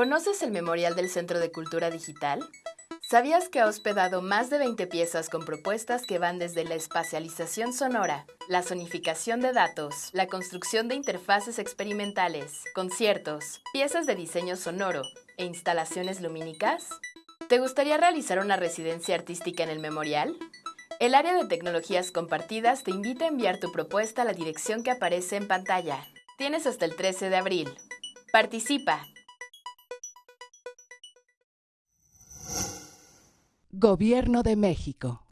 ¿Conoces el Memorial del Centro de Cultura Digital? ¿Sabías que ha hospedado más de 20 piezas con propuestas que van desde la espacialización sonora, la sonificación de datos, la construcción de interfaces experimentales, conciertos, piezas de diseño sonoro e instalaciones lumínicas? ¿Te gustaría realizar una residencia artística en el memorial? El área de tecnologías compartidas te invita a enviar tu propuesta a la dirección que aparece en pantalla. Tienes hasta el 13 de abril. Participa. Gobierno de México.